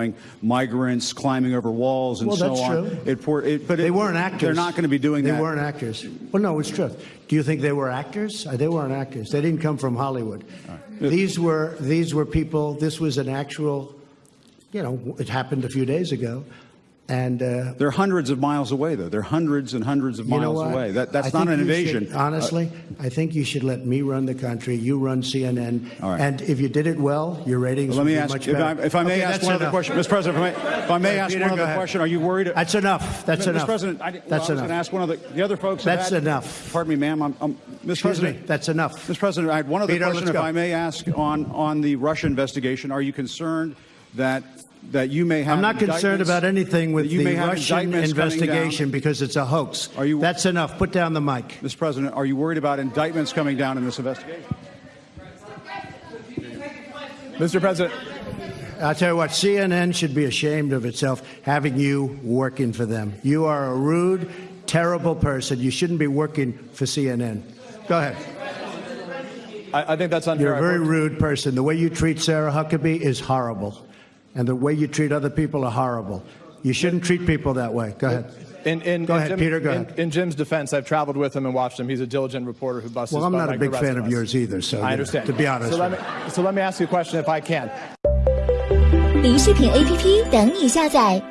showing migrants climbing over walls and Well, so on. true. It, por- it, but They it- weren't actors. They're not going to be doing they that. weren't actors. Well, no, it's true. Do you think they were actors? Uh, They weren't actors. They didn't come from Hollywood. These were these were people. This was an actual. You know, it happened a few days ago, and uh, They're hundreds of miles away, though. They're hundreds and hundreds of you know miles what? away. That, that's I not an invasion. should- honestly, I think you should let me run the country. You run CNN, All right. and if you did it well, your ratings Let would me be ask, much if I, if I may Okay, ask one other question, Mr. President, if I may, if I may ask Peter, one other ahead. question, are you worried? That's enough. That's Mr. enough. President, I, well, That's I was enough. going to ask one of the, the other folks. That's had- enough. Pardon me, ma'am. I'm, I'm, Mr. Excuse President, me. That's enough. Mr. President, I had one other Peter, question, if. I may ask, on on the Russia investigation. Are you concerned that that you may have? I'm not concerned about anything with you the may have Russian indictments coming down? investigation because it's a hoax. Are you- That's enough. Put down the mic. Mr. President, are you worried about indictments coming down in this investigation? Mr. President, I'll tell you what, CNN should be ashamed of itself having you working for them. You are a rude, terrible person. You shouldn't be working for CNN. Go ahead. I, I think that's unfair. You're a I've very worked- rude person. The way you treat Sarah Huckabee is horrible. And the way you treat other people are horrible. You shouldn't treat people that way. Go ahead. In, in, Go in ahead, Jim- Peter, go in, ahead. In Jim's defense, I've traveled with him and watched him. He's a diligent reporter who busts Well, his I'm butt not a like big the rest fan of us. yours either, so you I know, understand. to be honest So let, with me, so let me ask you a question if I can. 零视频 APP 等你下载，